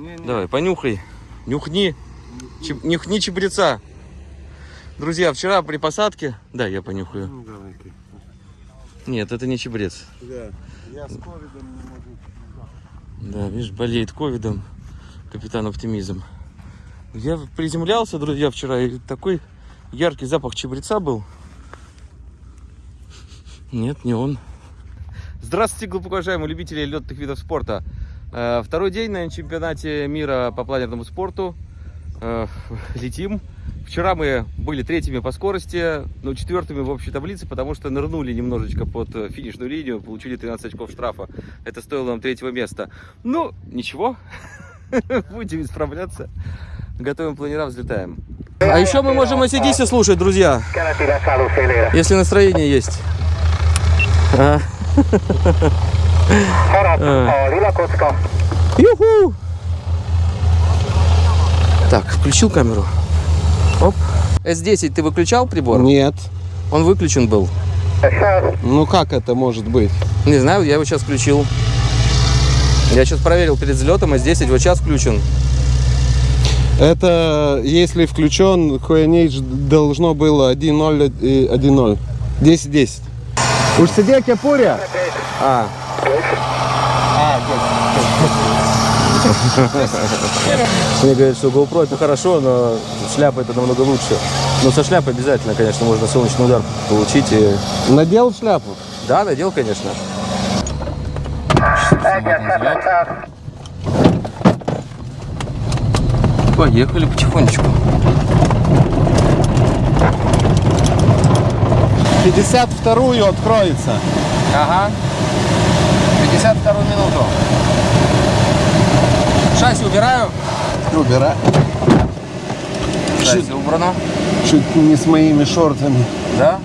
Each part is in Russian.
Не, не. Давай, понюхай. Нюхни. Чеб- Нюхни чебреца. Друзья, вчера при посадке... Да, я понюхаю. Ну, давай-ка. Нет, это не чебрец. Да. Я с ковидом не могу. Да, видишь, болеет ковидом. Капитан Оптимизм. Я приземлялся, друзья, вчера, и такой яркий запах чебреца был. Нет, не он. Здравствуйте, глубоко уважаемые любители летных видов спорта. Э, Второй день на чемпионате мира по планерному спорту. Э, Летим. Вчера мы были третьими по скорости, но четвертыми в общей таблице, потому что нырнули немножечко под э, финишную линию, получили 13 очков штрафа. Это стоило нам третьего места. Ну, ничего, будем исправляться. Готовим планера, взлетаем. А еще мы можем ACDC слушать, друзья, если настроение есть. А. Юху! Так, включил камеру. Оп. S10 ты выключал прибор? Нет. Он выключен был. Ну как это может быть? Не знаю, я его сейчас включил. Я сейчас проверил перед взлетом, S10 вот сейчас включен. Это если включен, QNH должно было 1.0 и 1.0. 10-10. Уж сидя кепуря? А. Мне говорят, что GoPro это хорошо, но шляпа это намного лучше. Но со шляпой обязательно, конечно, можно солнечный удар получить. И... Надел шляпу? Да, надел, конечно. Поехали потихонечку. 52-ю откроется. Ага. 52 минуту. Шасси убираю. Убирай. Шасси убрано. Чуть не с моими шортами. Да?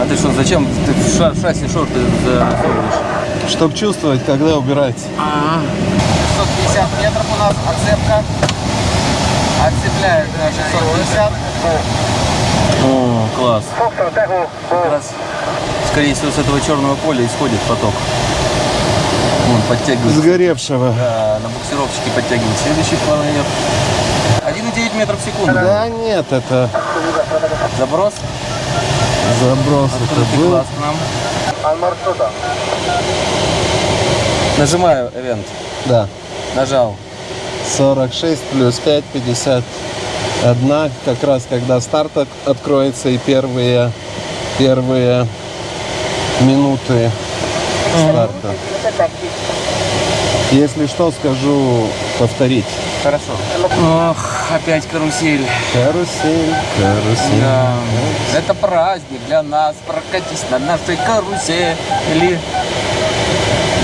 А ты что, зачем ты в ша- шасси шорты засовываешь? Чтоб чувствовать, когда убирать. 650 метров у нас отцепка. Отцепляет на 650. О, класс. Как раз, скорее всего, с этого черного поля исходит поток. Вон, подтягивается. Сгоревшего. Да, на буксировщике подтягивает следующий планер. 1,9 метров в секунду. Да нет, это Заброс. заброс. Это Открытый был. глаз к нам. Нажимаю event. Да. Нажал. 46 плюс 5, 51. Как раз когда старт от- откроется и первые, первые минуты старта. Если что, скажу повторить. Хорошо. Ох, опять карусель. Карусель, карусель. Да. Это праздник для нас. Прокатись на нашей карусели.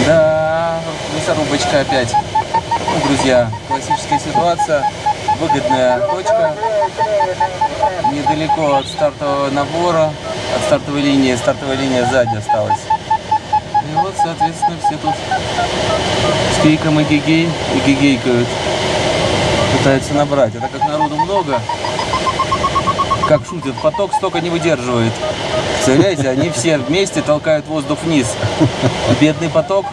Да, мясорубочка опять. Ну, друзья, классическая ситуация. Выгодная точка. Недалеко от стартового набора, от стартовой линии. Стартовая линия сзади осталась. Вот, соответственно, все тут с криком и гигей и гигейкают. Пытаются набрать. Это как народу много, как шутят, поток столько не выдерживает. Представляете, они все вместе толкают воздух вниз. Бедный поток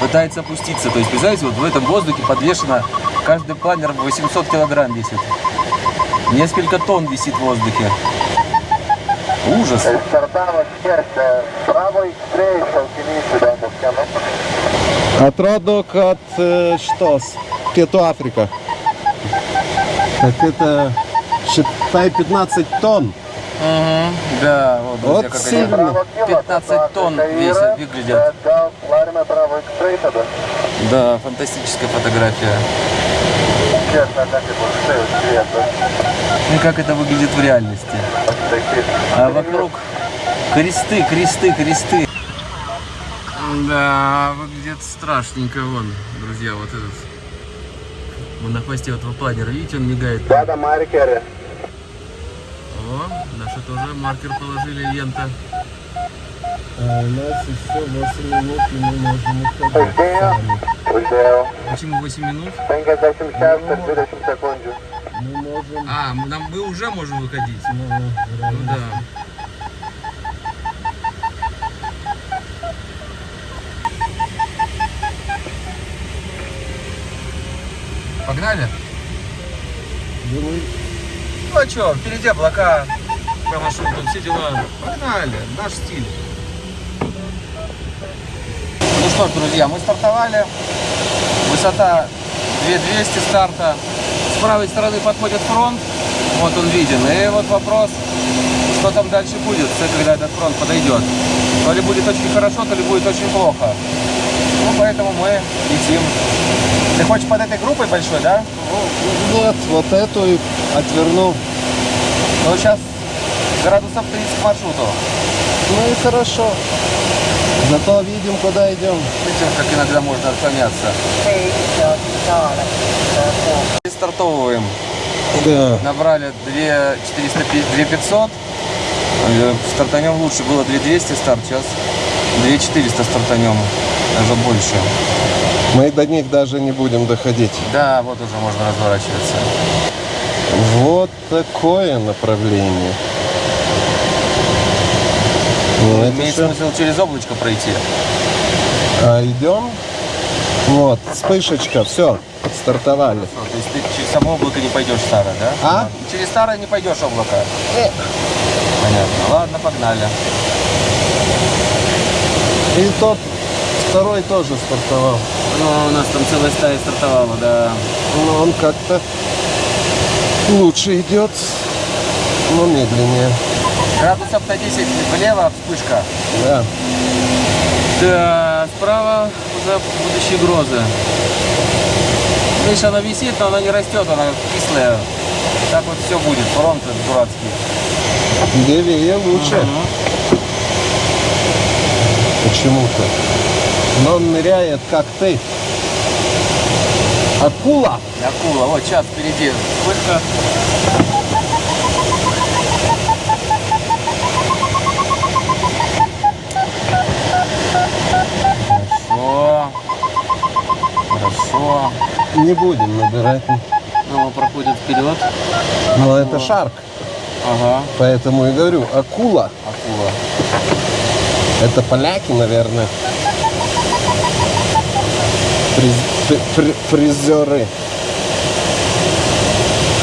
пытается опуститься. То есть, представляете, вот в этом воздухе подвешено, каждый планер 800 килограмм весит. Несколько тонн висит в воздухе. Ужас. Мускана. Отродок от э, что? Пету Африка. Так это, считай, 15 тонн. Мгм, Да, вот, друзья, Вот они сильно. 15 тонн весят, выглядят. Да? Да, фантастическая фотография. Так и? Ну, как это выглядит в реальности. А вокруг кресты, кресты, кресты. Да, выглядит страшненько вон, друзья, вот этот. Вон на хвосте этого планера, видите, он мигает. Да, да, маркеры. О, наши тоже маркер положили, лента. А у нас еще 8 минут, и мы можем уходить. Почему 8 минут? Тенга 80 можем... А, нам, мы уже можем выходить. Ну равных да. Погнали? Ну а что, впереди облака, по маршруту, все дела. Погнали, наш стиль. Ну что ж, друзья, мы стартовали. Высота 2200 старта. С правой стороны подходит фронт. Вот он виден. И вот вопрос, что там дальше будет, когда этот фронт подойдет. То ли будет очень хорошо, то ли будет очень плохо. Ну, поэтому мы летим. Ты хочешь под этой группой большой, да? Нет, вот эту и отверну. Ну, сейчас градусов 30 к маршруту. Ну и хорошо. Зато видим, куда идем. Видите, как иногда можно отклоняться. И стартовываем. Да. Набрали 2 450, 2 500. Э, Стартанем лучше. Было 2 200 старт, сейчас 2 400 стартанем. Даже больше. Мы до них даже не будем доходить. Да, вот уже можно разворачиваться. Вот такое направление. Ну, Имеет всё. смысл через облачко пройти. А идем. Вот, вспышечка, все, стартовали. Ну, То есть ты через само облако не пойдешь старое, да? А? Через старое не пойдешь облако. Э. Понятно. Ладно, погнали. И тот второй тоже стартовал. Ну, у нас там целая стая стартовала, да. Но он как-то лучше идет, но медленнее. Градусов на 10 влево вспышка. Да. Да, справа уже будущие грозы. Видишь, она висит, но она не растет, она кислая. Так вот все будет, фронт дурацкий. Левее лучше. Мгм. Почему-то. Но он ныряет, как ты. Акула. Акула, вот сейчас впереди вспышка. Хорошо. Хорошо. Не будем набирать. Ну, проходит вперед. Но это шарк. Ага, Поэтому и говорю, акула. акула. Это поляки, наверное. Приз- при- при- призеры.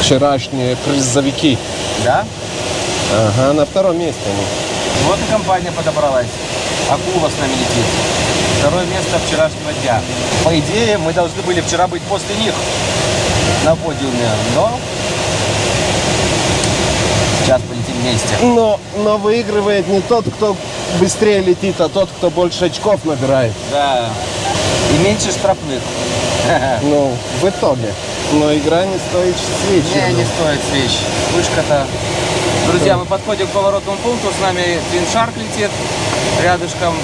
Вчерашние призовики. Да? Ага, на втором месте они. Вот и компания подобралась. Акула с нами летит. Второе место вчерашнего дня. По идее, мы должны были вчера быть после них на подиуме, но сейчас полетим вместе. Но, но выигрывает не тот, кто быстрее летит, а тот, кто больше очков набирает. Да. И меньше штрафных. Ну, в итоге. Но игра не стоит свечи. Не, не стоит свеч. Вышка-то. Друзья, мы подходим к поворотному пункту, с нами Twin Shark летит рядышком.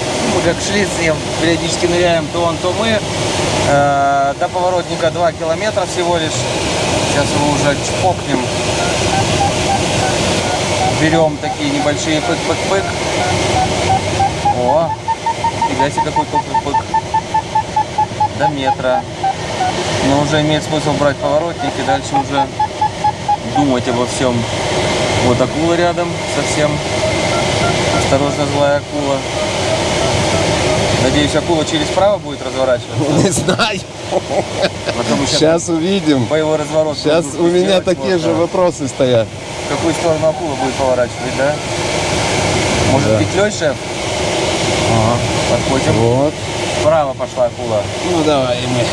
Как шли с ним, периодически ныряем, то он, то мы. Э, до поворотника 2 километра всего лишь. Сейчас его уже чпокнем. Берем такие небольшие пык-пык-пык. О, фига себе какой пык-пык-пык. До метра. Но уже имеет смысл брать поворотник и дальше уже думать обо всем. Вот акула рядом совсем. Осторожно, злая акула. Надеюсь, акула через право будет разворачиваться. Не знаю. Сейчас увидим. боевой разворот. Сейчас нужно у меня такие вот, же да. вопросы стоят. В какую сторону акула будет поворачивать, да? Может, Да. петлей, шеф? Ага, подходим. Вот. Вправо пошла акула. Ну давай мы.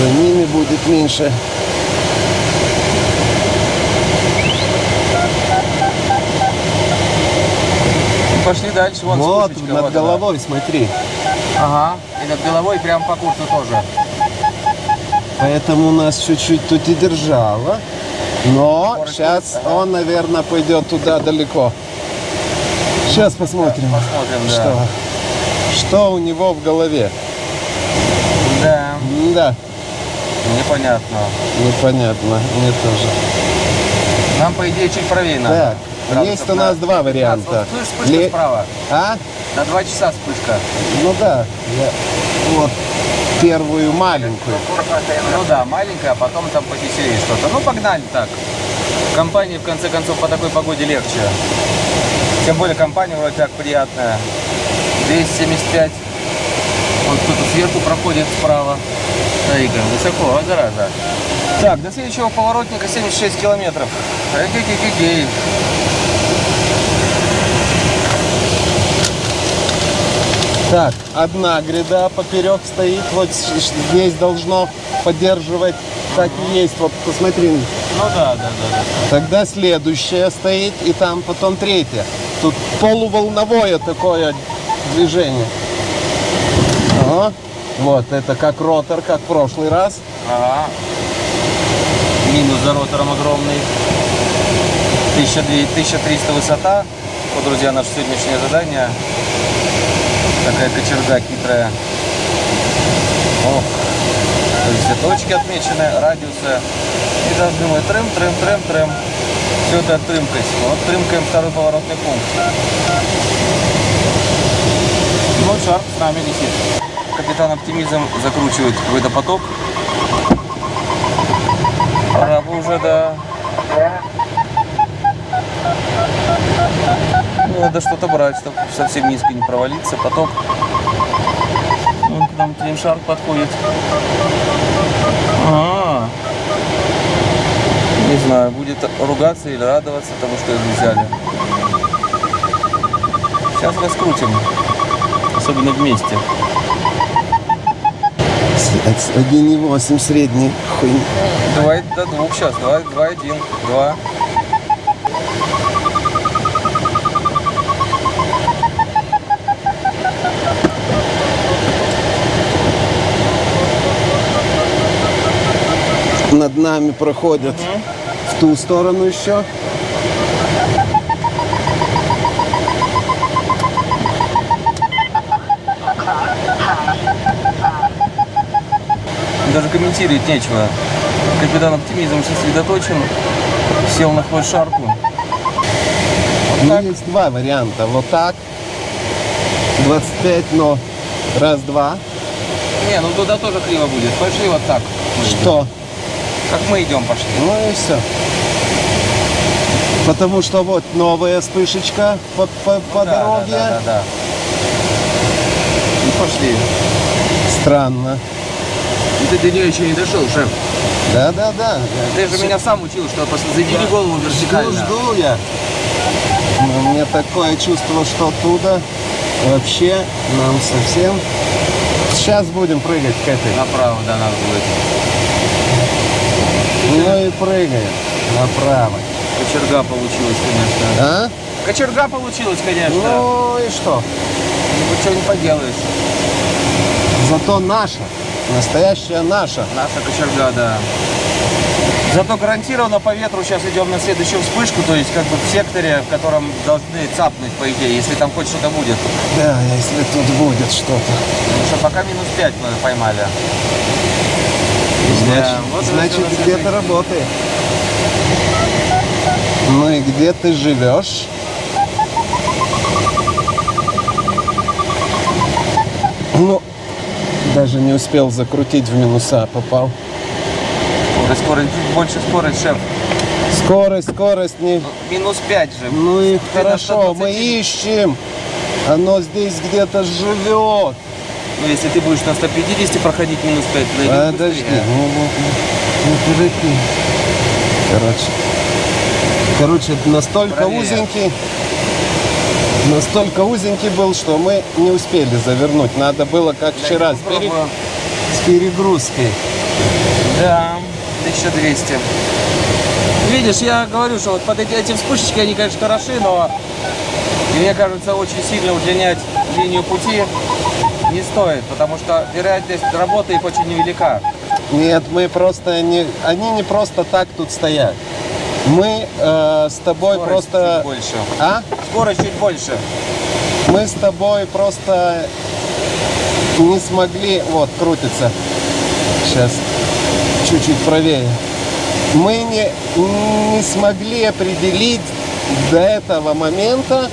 За ними будет меньше. Пошли дальше, вон Вот, вспышечка, над вот она. головой смотри. Ага, и над головой прям по курсу тоже. Поэтому нас чуть-чуть тут и держало. Но Скорость сейчас ага. он, наверное, пойдет туда далеко. Сейчас посмотрим, Посмотрим, да. что, что у него в голове. Да, Да, непонятно. непонятно, мне тоже. Нам, по идее, чуть правее надо. Так, Градусов есть у на нас два 15. варианта. Слышь, вспышка Ле- справа. А? На два часа вспышка. Ну да, я вот первую маленькую. Ну да, маленькая, а потом там повеселее что-то. Ну, погнали так. Компании, в конце концов, по такой погоде легче. Тем более компания вроде так приятная. 275 Вот кто-то сверху проходит справа. Смотри-ка, высоко, а зараза. Так, до следующего поворотника 76 километров. Эгегегегей. Так, одна гряда поперек стоит, вот здесь должно поддерживать, так и есть, вот посмотри. Ну да, да, да, да. Тогда следующая стоит, и там потом третья. Тут полуволновое такое движение. Ага. Вот, это как ротор, как в прошлый раз. Ага. Минус за ротором огромный. 1200 1300 высота. Вот, друзья, наше сегодняшнее задание. Такая кочерга хитрая. Ох. То есть все точки отмечены, радиусы. И должны мы трым, трым, трым, трым. Все это трымкать. Вот трымкаем второй поворотный пункт. Вот шар с нами летит. Капитан Оптимизм закручивает какой-то поток. Пора бы уже, да. Надо что-то брать, чтобы совсем низко не провалиться. Поток. Вон к нам Тримшар подходит. А, Не знаю, будет ругаться или радоваться тому, что его взяли. Сейчас раскрутим. Особенно вместе. 1,8 средний. Хуй. Давай до двух сейчас. Давай, два, один, два. Над нами проходят в ту сторону еще. Даже комментировать нечего. Капитан оптимизм сосредоточен. Сел на хвост шарку. Ну, есть два варианта. Вот так. 25, но раз-два. Не, ну туда тоже криво будет. Пошли вот так. Что? Как мы идем пошли. Ну и все. Потому что вот новая вспышечка по, по, по Да, дороге. Да, да, да, да. И пошли. Странно. И ты до нее еще не дошел, шеф. Да, да, да. Ты же меня сам учил, что пос- задери голову Жду, вертикально. жду я. Но у меня такое чувство, что оттуда вообще нам совсем... Сейчас будем прыгать к этой. Направо, да, надо будет. Ну и прыгаем направо. Кочерга получилась, конечно. А? Кочерга получилась, конечно. Ну и что? Ну, что не поделаешь. Зато наша. Настоящая наша. Наша кочерга, да. Зато гарантированно по ветру сейчас идем на следующую вспышку, то есть как бы в секторе, в котором должны цапнуть, по идее, если там хоть что-то будет. Да, если тут будет что-то. Потому что пока минус 5 мы поймали. Значит, Да, вот значит всё где-то на работает. Ну и где ты живешь? Ну, даже не успел закрутить в минуса, попал. Скорость, скорость, больше скорость, шеф. Скорость, скорость не... Минус 5 же. Ну и Ты хорошо, мы 120. ищем. Оно здесь где-то живет. Ну, если ты будешь на 150 проходить минус 5, найдем Подожди, быстрее. ну. Короче. Короче, настолько Правее. узенький, настолько узенький был, что мы не успели завернуть. Надо было, как вчера, с, пере- с перегрузкой. Да, 1200. Видишь, я говорю, что вот под эти, эти вспышечки, они, конечно, хороши, но мне кажется, очень сильно удлинять линию пути не стоит, потому что вероятность работы их очень невелика. Нет, мы просто не... Они не просто так тут стоят. Мы э, с тобой Скорость просто... чуть больше. А? Скорость чуть больше. Мы с тобой просто не смогли... Вот, крутится. Сейчас чуть-чуть правее. Мы не, не смогли определить до этого момента,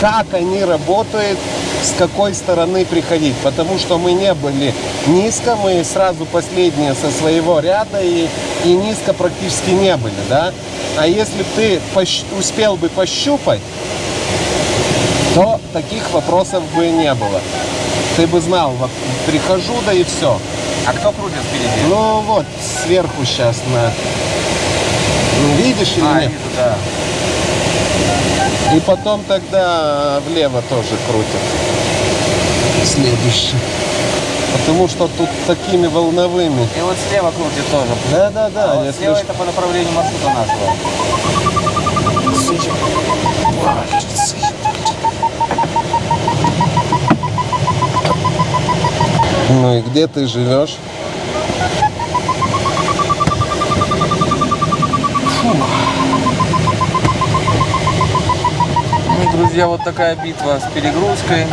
как они работают, с какой стороны приходить. Потому что мы не были низко, мы сразу последние со своего ряда и, и низко практически не были, да? А если ты успел бы пощупать, то таких вопросов бы не было. ты бы знал, вот прихожу, да и все. А кто крутит впереди? Ну вот, сверху сейчас на... Ну, Видишь или а, нет? вижу, да. И потом тогда влево тоже крутят. Следующий. Потому что тут такими волновыми. И вот слева крутит тоже. Да, да, да. а вот слева ж- это по направлению маршрута нашего. Ну и где ты живешь? Ну, друзья, вот такая битва с перегрузкой.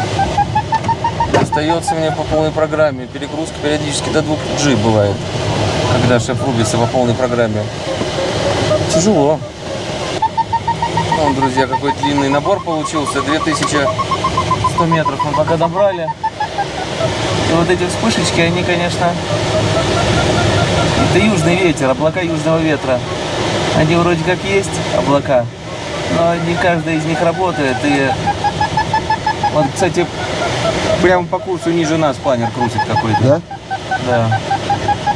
Остается мне по полной программе. Перегрузка периодически до 2G бывает, когда шеф рубится по полной программе. Тяжело. Вон, друзья, какой длинный набор получился. 2100 метров мы пока добрали. И вот эти вспышечки, они, конечно... Это южный ветер, облака южного ветра. Они вроде как есть, облака, но не каждая из них работает. И вот, кстати, прямо по курсу ниже нас планер крутит какой-то. Да? Да.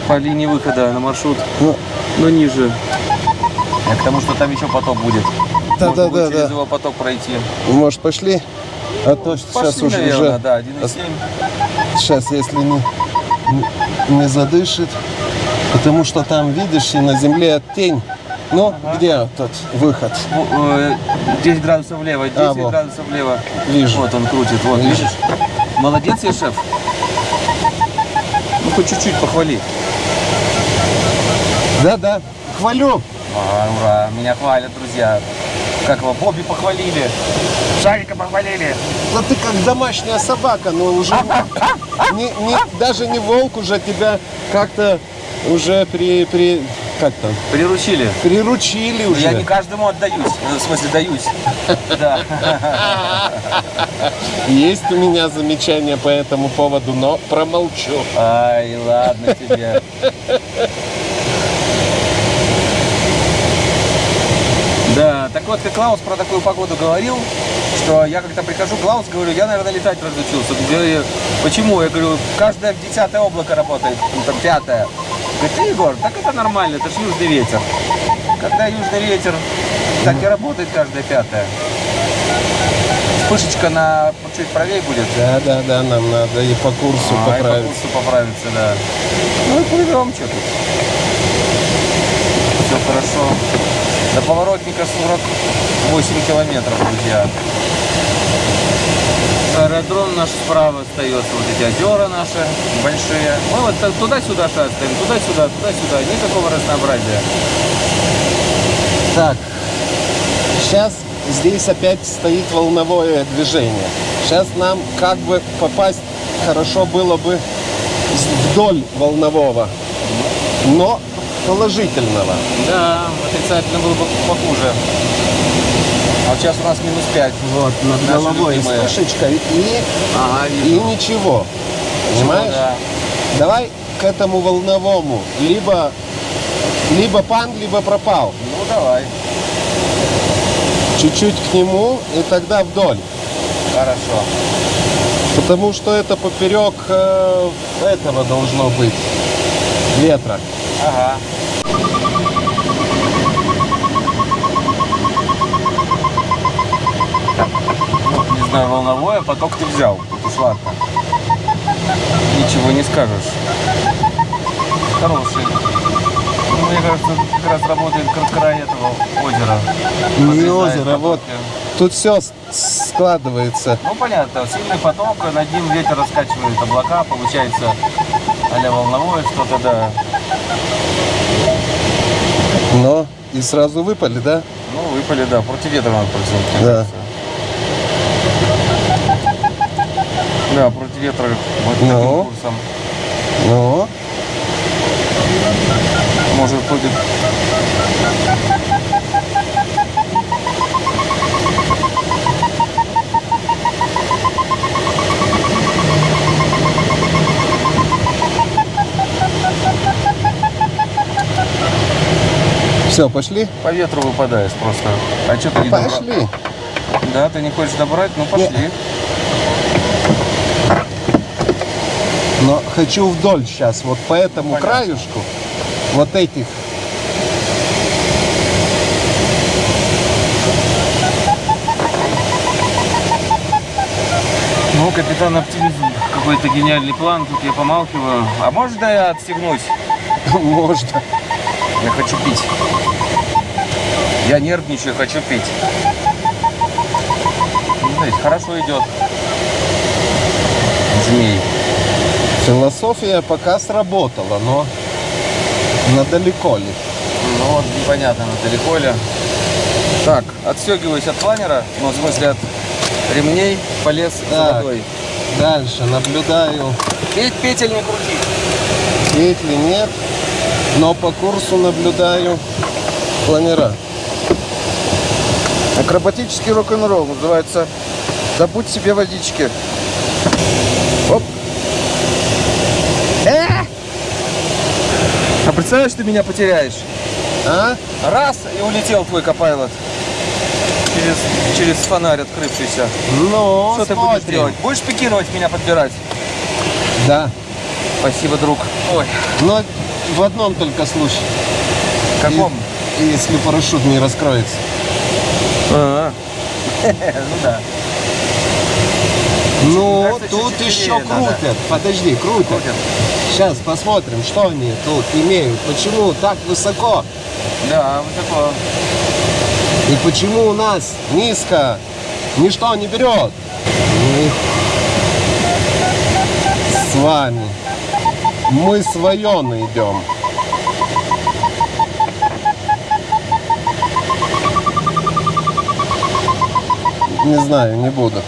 По линии выхода на маршрут, Ну, но ниже. Я к тому, что там еще поток будет. Да, Можно да, да, через да. его поток пройти. может, пошли? А то сейчас Пошли, уже, наверное, уже да, 1,7. сейчас, если не, не- задышит, потому что там, видишь, и на земле тень. Ну, где тот выход? Ну, э, 10 градусов влево, 10 А, во. градусов влево. Вижу. Вот он крутит, вот, Вижу. видишь? Молодец я, шеф. Ну, хоть чуть-чуть похвали. Да, да. Хвалю. А, ура, меня хвалят, друзья. Как его, Бобби похвалили. Шарика похвалили. Да ты как домашняя собака, но уже не, не- даже не волк уже тебя как-то уже при, при как там Приручили. приручили Ну, уже. Я не каждому отдаюсь. Ну, В смысле, даюсь. Да. Есть у меня замечания по этому поводу, но промолчу. Ай, ладно тебе. Да, так вот, как Клаус про такую погоду говорил, что я как-то прихожу, Клаус, говорю, я, наверное, летать разучился. Говорю, Почему? Я говорю, каждое десятое облако работает, ну, там пятое. «Ты, Егор, так это нормально, это ж южный ветер. Когда южный ветер, так и работает каждое пятое. Вспышечка на чуть правее будет. Да, да, да, нам надо и по курсу А, и по курсу поправиться, да. Ну и плывем, что тут. Все хорошо. До поворотника 48 километров, друзья. Аэродром наш справа остается, вот эти озера наши большие. Мы вот туда-сюда шастаем, туда-сюда, туда-сюда, никакого разнообразия. Так, сейчас здесь опять стоит волновое движение. Сейчас нам как бы попасть хорошо было бы вдоль волнового, но положительного. Да, отрицательно было бы похуже. А вот сейчас у нас минус 5. Вот, над Наши головой любимые. вспышечка и, Ага, и ничего. Понимаешь? Да. Давай к этому волновому. Либо, либо пан, либо пропал. Ну давай. Чуть-чуть к нему и тогда вдоль. Хорошо. Потому что это поперек э, этого должно быть. Ветра. Ага. Ну, не знаю, волновое, поток ты взял. Это уж ладно. Ничего не скажешь. Хороший. Ну, мне кажется, как раз работает край этого озера. Не озеро, вот. потоки. Тут все складывается. Ну, понятно, сильный поток, над ним ветер раскачивает облака, получается а волновое что-то, да. Но и сразу выпали, да? Ну, выпали, да, против ветра надо протянуть. Да. Да, против ветра вот Ну. таким курсом. Ну, Может будет. все, пошли? По ветру выпадаешь просто. А что ты не добра- Пошли. Да, ты не хочешь добрать? Ну пошли. Но хочу вдоль сейчас, вот по этому Понятно. краюшку, вот этих. Ну, капитан оптимизм. Какой-то гениальный план, тут я помалкиваю. А да я отстегнусь? Можно. Я хочу пить. Я нервничаю, хочу пить. Ну, знаете, хорошо идет. Змей. Философия пока сработала, но надалеко ли? Ну вот, непонятно, на далеко ли. Так, отстегиваюсь от планера, ну, в смысле от ремней, полез за Так. водой. Дальше наблюдаю, Петь, петель не крути. петли нет, но по курсу наблюдаю планера. Акробатический рок-н-ролл называется «Добудь себе водички». Оп. Э! А представляешь, ты меня потеряешь? А? Раз, и улетел твой копайлот. Через, через фонарь открывшийся. Ну, Что ты будешь смотрим. делать? Будешь пикировать меня подбирать? Да. Спасибо, друг. Ой, Но в одном только случае. каком? И- если парашют не раскроется. А, Ну да. Ну, кажется, тут еще надо. крутят. Подожди, крутят. Крутят. Сейчас посмотрим, что они тут имеют. Почему так высоко? Да, такое. И почему у нас низко ничто не берет? Мы с вами. Мы с Вайоной идем. Не знаю, не буду.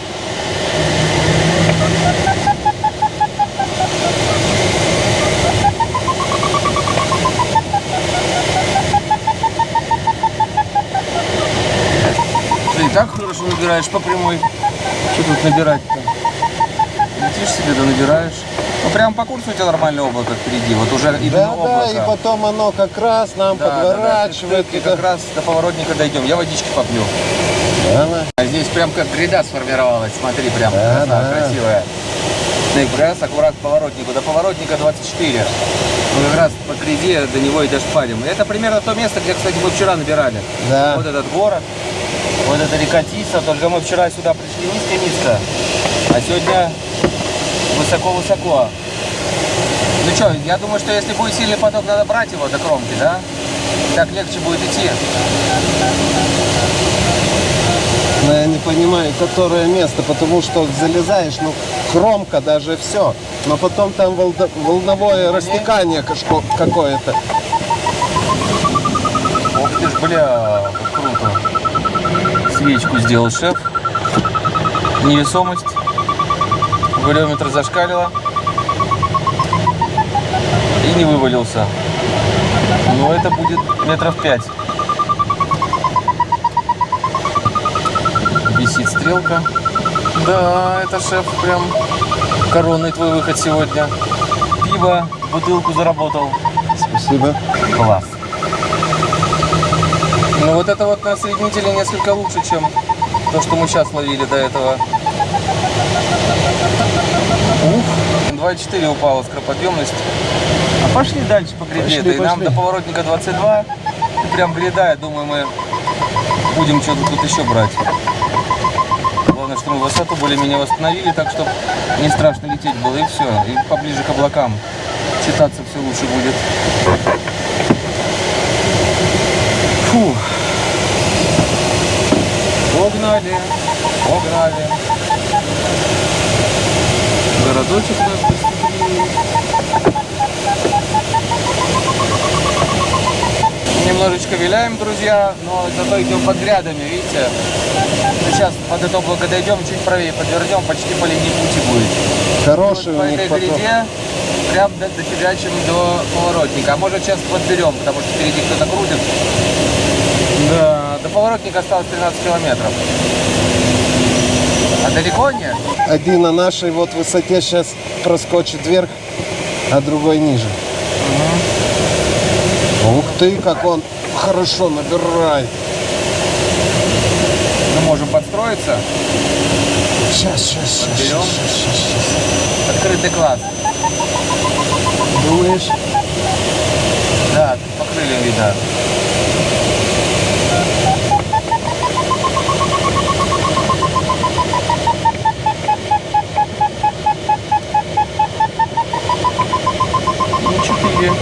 Ты и так хорошо набираешь по прямой. Что тут набирать-то? Летишь себе, да набираешь. Ну, прям по курсу у тебя нормальное облако впереди. Вот уже именно Да, да, облако. и потом оно как раз нам Да, да, да, подворачивает. и как раз до поворотника дойдем. Я водички попью. Давай. А здесь прям как гряда сформировалась. Смотри, прям Да, красота да. красивая. Ну и как раз аккурат к поворотнику. До поворотника 24. Мы как раз по гряде до него и дошпарим. Это примерно то место, где, кстати, мы вчера набирали. Да. Вот этот город, вот эта река Тиса. Только мы вчера сюда пришли низко-низко, а сегодня высоко-высоко. Ну что, я думаю, что если будет сильный поток, надо брать его до кромки, да? Так легче будет идти. Но я не понимаю, которое место, потому что залезаешь, ну, кромка даже все. Но потом там волда- волновое растекание какое-то. Ох ты ж, бля. Свечку сделал шеф. Невесомость. Валиометр зашкалило. И не вывалился. Но это будет метров пять. Висит стрелка. Да, это шеф прям коронный твой выход сегодня. Пиво, бутылку заработал. Спасибо. Класс. Ну вот это вот на соединителе несколько лучше, чем то, что мы сейчас ловили до этого. Ух, 2,4 упала скороподъемность. А пошли дальше по гряде. Пошли, И нам пошли. до поворотника 22. И прям гряда, я думаю, мы будем что-то тут еще брать. Главное, что мы высоту более-менее восстановили, так что не страшно лететь было, и все. И поближе к облакам читаться все лучше будет. Фу. Погнали, погнали. Городочек наш гостеприимный. Немножечко виляем, друзья, но зато идем под грядами, видите? Сейчас под это облако дойдем, чуть правее подвернем, почти по линии пути будет. Хороший Вот по у них этой поток. гряде прям до, дофигачим до поворотника. А может сейчас подберем, потому что впереди кто-то крутит. Да, до поворотника осталось 13 километров. А далеко нет? Один на нашей вот высоте сейчас проскочит вверх, а другой ниже. Ух ты, как он хорошо набирает. Мы можем подстроиться. Сейчас, сейчас, сейчас, Подберем. сейчас, сейчас, сейчас. Открытый класс. Думаешь? Да, тут по крыльям видно. Ну, 4.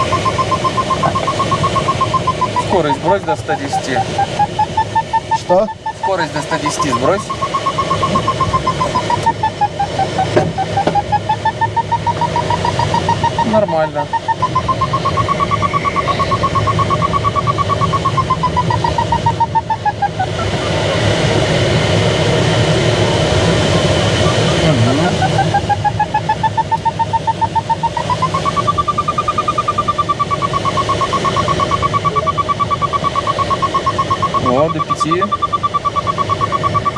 Скорость брось до 110. Что? Скорость до 110 сбрось. Нормально. Вот, до пяти.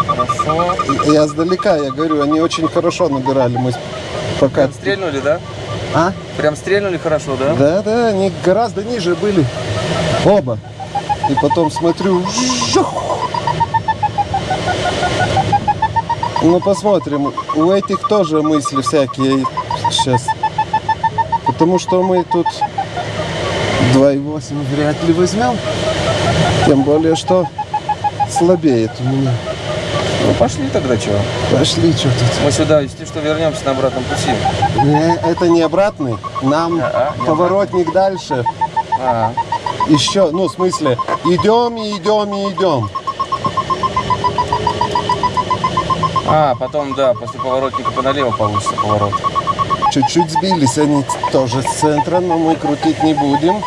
Хорошо. Я сдалека, я говорю, они очень хорошо набирали. Мы пока... Стрельнули, да? А? Прям стрельнули хорошо, да? Да, да, они гораздо ниже были. Оба. И потом смотрю. жух. Ну, посмотрим. У этих тоже мысли всякие сейчас. Потому что мы тут 2,8 вряд ли возьмем. Тем более, что слабеет у меня. Ну пошли тогда, чего? Пошли, что тут. Мы сюда, если что, вернемся на обратном пути. Не, это не обратный. Нам А, не поворотник дальше. А, Еще, ну, в смысле, идем и идем и идем. а, потом, да, после поворотника по налево получится поворот. Чуть-чуть сбились они с центра, но мы крутить не будем.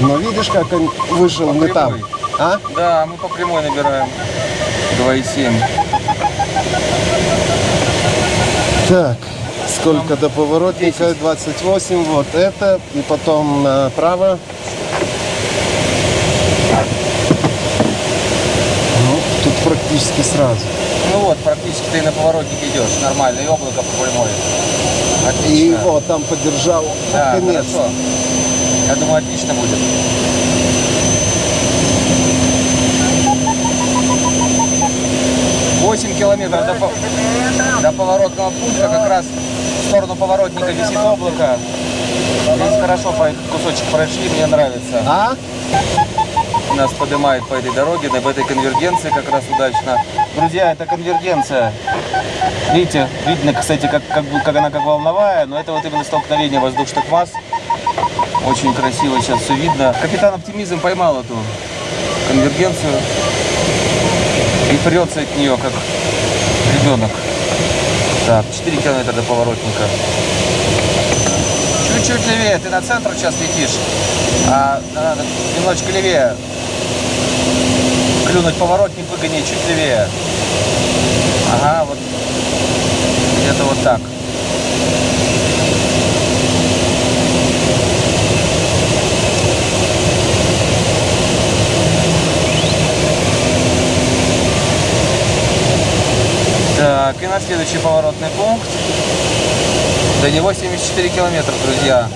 Но видишь, как он вышел По не там. А? Да, мы по прямой набираем. 2,7. Так, сколько до поворотника? 28, вот это. И потом направо. Ну, тут практически сразу. Ну вот, практически ты на поворотник идешь. Нормально, и облако по прямой. И Отлично. вот там поддержал. Да, Конец. хорошо. Я думаю, отлично будет. Восемь километров до, до поворотного пункта, как раз в сторону поворотника висит облако. Здесь хорошо по этот кусочек прошли, мне нравится. А? Нас поднимает по этой дороге, на- этой конвергенции как раз удачно. Друзья, это конвергенция. Видите, видно, кстати, как, как, как она как волновая, но это вот именно столкновение воздушных масс. Очень красиво сейчас все видно. Капитан Оптимизм поймал эту конвергенцию и прется от нее, как ребенок. Так, 4 километра до поворотника. Чуть-чуть левее, ты на центр сейчас летишь, а надо немножечко левее. Клюнуть поворотник, выгони чуть левее. Ага, вот где-то вот так. Так, и на следующий поворотный пункт. До него 74 километра, друзья.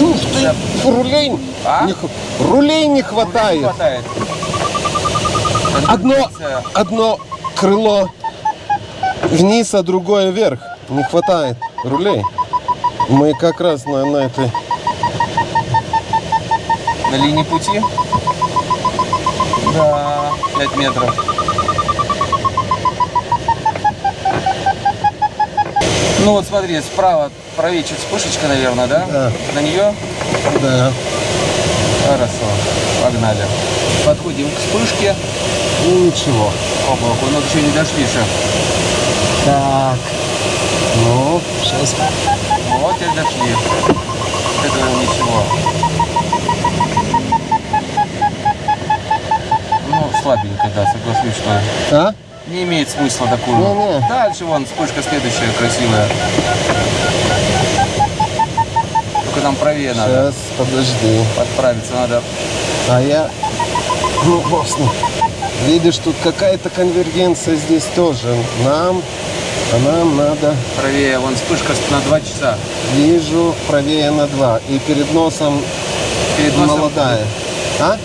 Ух ты, рулей, А? не рулей не Не хватает. хватает. Одно, одно крыло вниз, а другое вверх. Не хватает рулей. Мы как раз на, на этой... На линии пути? Да, 5 метров. Ну вот смотри, справа правее чуть вспышечка, наверное, да? Да. На нее? Да. Хорошо, погнали. Подходим к вспышке. Ну, ничего. Облаку, но еще не дошли еще. Так. Ну, сейчас. Вот и дошли. Это ничего. Ну, слабенько, да, соглашусь, что А? Не имеет смысла такую. Не-не. Дальше вон вспышка следующая красивая. Только нам правее надо. Сейчас, подожди. Подправиться надо. А я... Ну, бог с ним. Видишь, тут какая-то конвергенция здесь тоже. Нам... А нам надо... Правее, вон вспышка на 2 часа. Вижу правее на два. И перед носом Перед носом. молодая. А?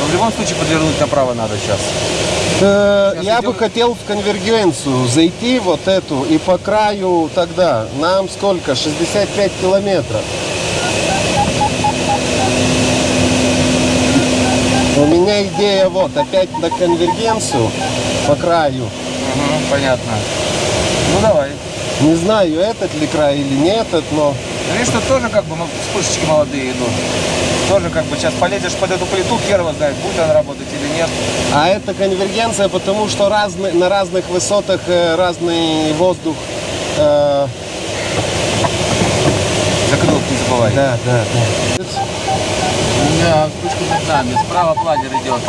Но в любом случае подвернуть направо надо сейчас. Э, я идем. бы хотел в конвергенцию зайти вот эту и по краю тогда. Нам сколько? 65 километров. У меня идея вот, опять на конвергенцию по краю. Мгм, понятно. Ну давай. Не знаю, этот ли край или не этот, но Ну, Видишь, тут тоже как бы ну, вспышечки молодые идут. Тоже как бы сейчас полезешь под эту плиту, хер знает, будет она работать или нет. А это конвергенция, потому что разный, на разных высотах э, разный воздух. э, Закрылок не забывай. да, да, да. Да, вспышка над нами. Справа планер идет.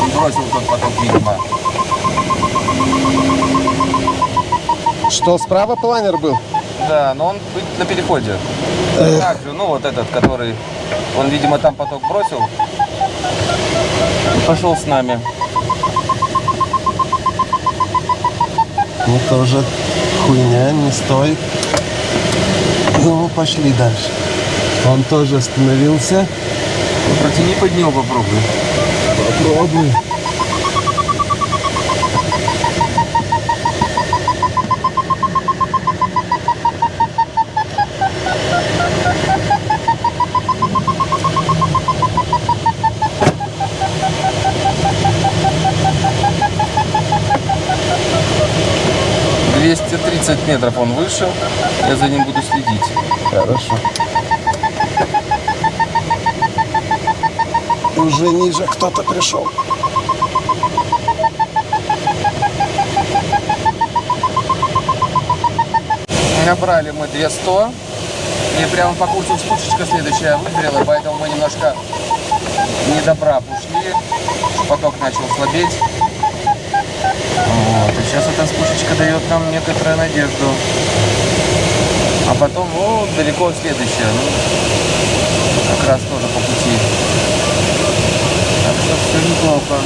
Он бросил тот поток, видимо. Что, справа планер был? Да, но он на переходе. Так же, ну вот этот, который, он, видимо, там поток бросил. Пошел с нами. Ну, тоже хуйня, не стоит. Ну, пошли дальше. Он тоже остановился. Протяни под него попробуй. Попробуй. — 230 метров он вышел. Я за ним буду следить. Хорошо. Уже ниже кто-то пришел. Набрали мы 200. И прямо по курсу вспышечка следующая выгорела, поэтому мы немножко не до прав ушли. Поток начал слабеть. Вот. И сейчас эта вспышечка дает нам некоторую надежду. А потом, вот, далеко следующая. Ну, как раз тоже по пути. Так что все неплохо.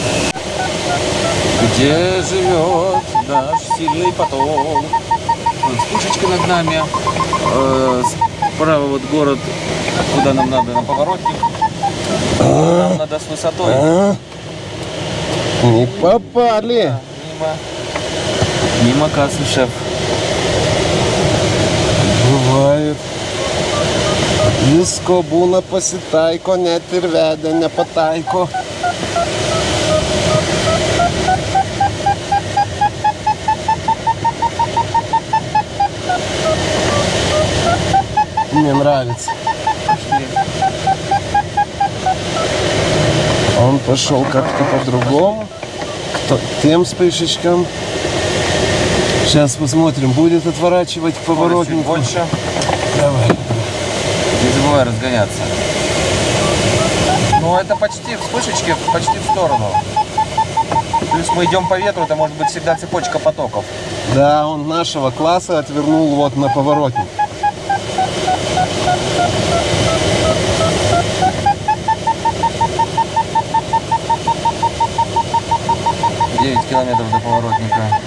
Где живет наш сильный поток? Вот вспышечка над нами. Э, справа вот город, куда нам надо, на поворотник. Нам надо с высотой. А? Не попали. Мимо. Мимо кассы, шеф. Бывает. Visko būna pasitaiko, net ir vedę nepataiko. Мне нравится. Он пошел как-то по-другому, то- тем вспышечкам. Сейчас посмотрим, будет отворачивать к Чуть поворотнику. больше. Давай. Не забывай разгоняться. Ну, это почти вспышечки, почти в сторону. Плюс мы идем по ветру, это может быть всегда цепочка потоков. Да, он нашего класса отвернул вот на поворотник. Километров до поворотника.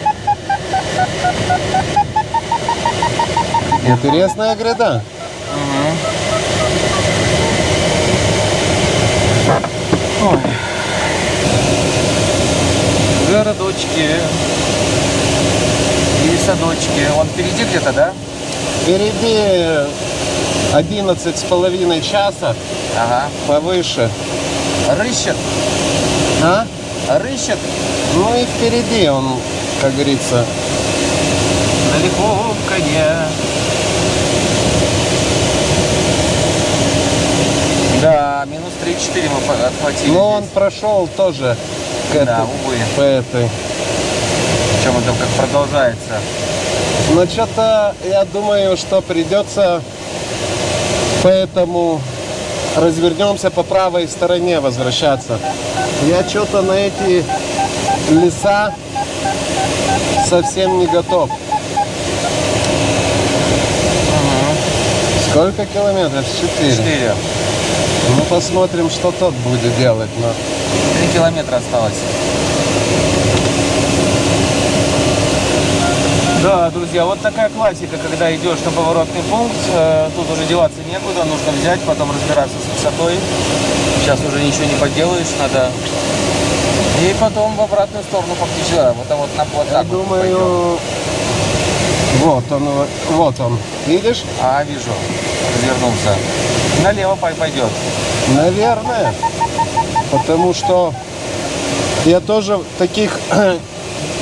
Интересная гряда. Ой. Городочки. И садочки. Он впереди где-то, да? Впереди 11 с половиной часа, Ага. повыше. Рыщет. А? Рыщет. Ну и впереди он, как говорится, На лихом коне. Да, минус 3-4 мы отхватили. но он здесь. прошел тоже к Да, этой, увы. по этой. Причем это как продолжается. Но что-то, я думаю, что придется, поэтому развернемся по правой стороне возвращаться. Я что-то на эти леса совсем не готов. Сколько километров? Четыре. 4. Ну, посмотрим, что тот будет делать. Но... 3 километра осталось. Да, друзья, вот такая классика, когда идешь на поворотный пункт, э, тут уже деваться некуда, нужно взять, потом разбираться с высотой. Сейчас уже ничего не поделаешь, надо И потом в обратную сторону фактически, да, вот, там вот, на, вот Я вот пойдем. думаю, вот он, вот он. Видишь? А, вижу, развернулся. Налево пой- пойдет. Наверное. Потому что я тоже таких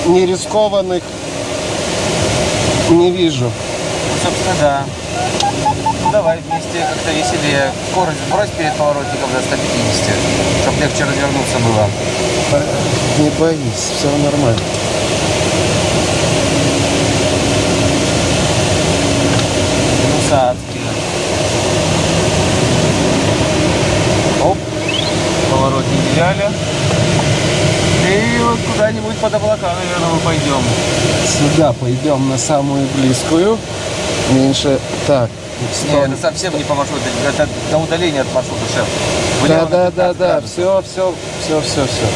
нерискованных не вижу. Ну, собственно, да. Давай вместе как-то веселее. Скорость брось перед поворотником до 150, чтобы легче развернуться было. Не боись, все нормально. Минуса адские. Оп. Поворот не взяли. И вот куда-нибудь под облака, наверное, мы пойдем. Сюда пойдем на самую близкую. Меньше. Так. Не, стоп. это совсем не по маршруту, это на удаление от маршрута, шеф. Да, да, да, 15 да. Все, все, все, все, все.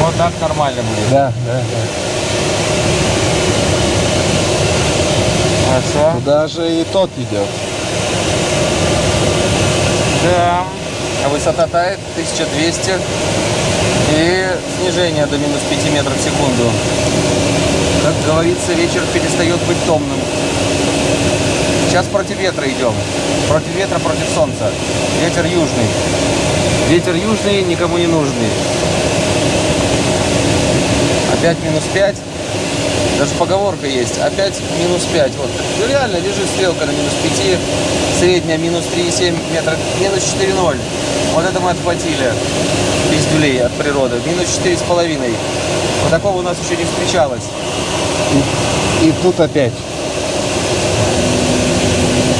Вот так нормально будет. Да, да, да. Хорошо. Туда же и тот идет. Да. А высота тает 1200. И снижение до минус 5 метров в секунду. Как говорится, вечер перестает быть томным. Сейчас против ветра идем. Против ветра, против солнца. Ветер южный. Ветер южный, никому не нужный. Опять минус 5. Даже поговорка есть. Опять минус 5. Вот. Ну, реально лежит стрелка на минус 5. Средняя минус 3,7 метра. Минус 4,0. Вот это мы отхватили. Пиздюлей от природы. Минус 4,5. Вот такого у нас еще не встречалось. И тут опять.